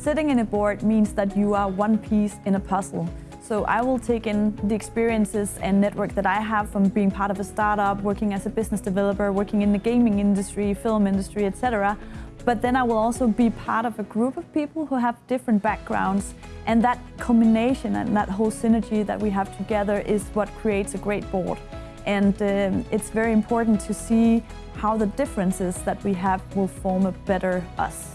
Sitting in a board means that you are one piece in a puzzle. So I will take in the experiences and network that I have from being part of a startup, working as a business developer, working in the gaming industry, film industry, etc. But then I will also be part of a group of people who have different backgrounds. And that combination and that whole synergy that we have together is what creates a great board. And um, it's very important to see how the differences that we have will form a better us.